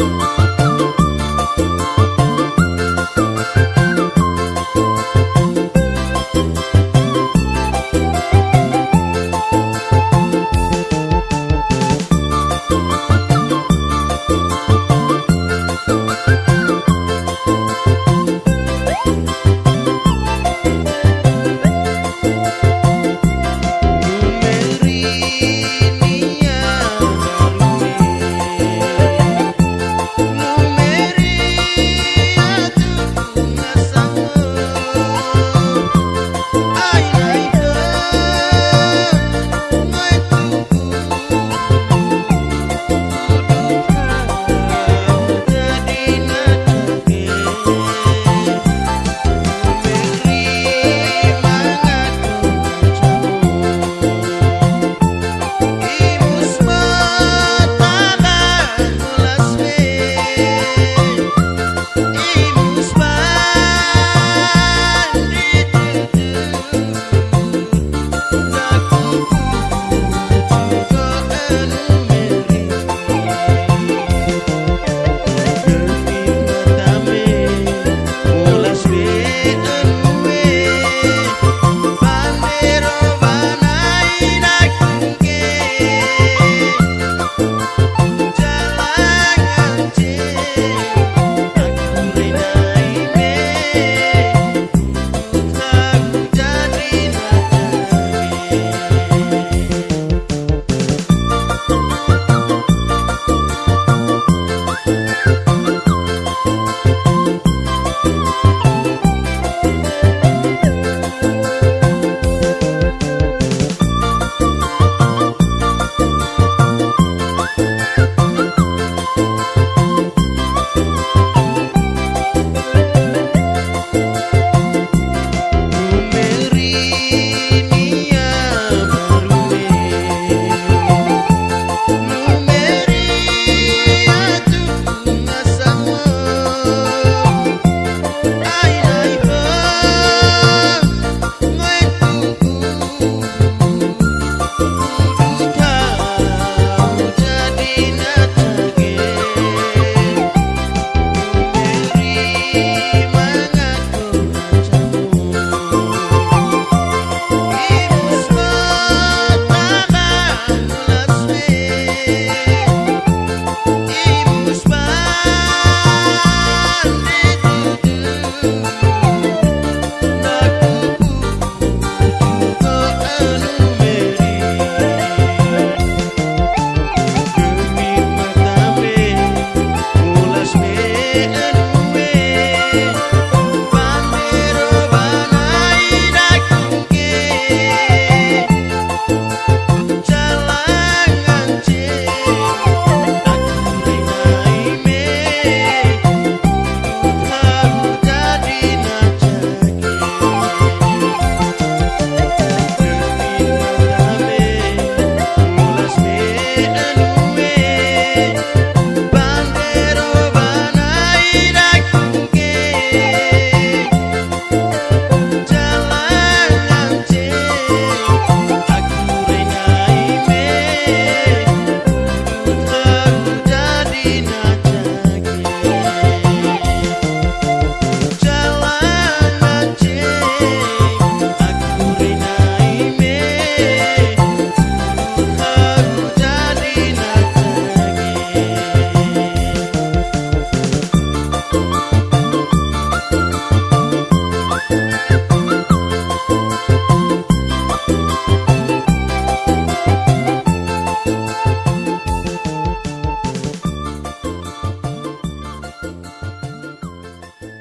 oh, oh.